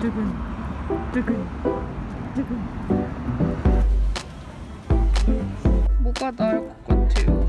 두근 두근 두근. 뭐가 나을 것 같아요?